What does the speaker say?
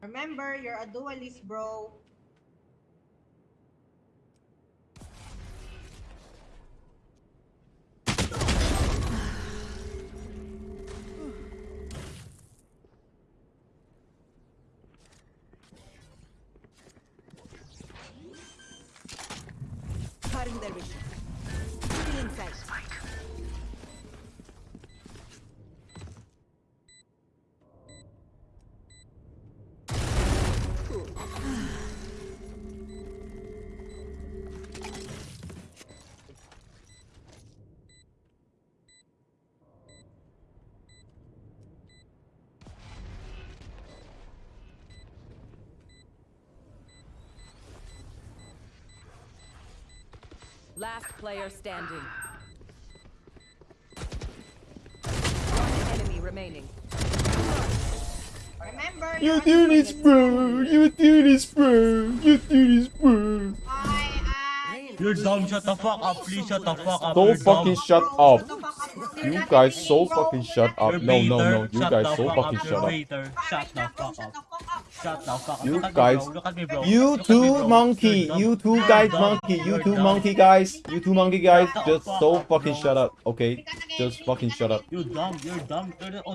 Remember, you're a duelist, bro. Cutting vision. Inside. Last player standing. One enemy remaining. Remember, You do this, bro. You do this, bro. You do this, bro. I, I... You're dumb, shut the fuck up, please shut the fuck up. So You're fucking shut up. shut the fuck up. You're You not guys so fucking shut up. No, no, no. You guys so fucking shut up. Shut the fuck up. The fuck up. Shut the fuck up. You Look at me, guys- bro. Look at me, bro. You Look at me, two monkey. You two guys monkey. You two monkey guys. You two monkey guys. Just so fucking shut up. Okay. Just fucking shut up. You're dumb. You're dumb.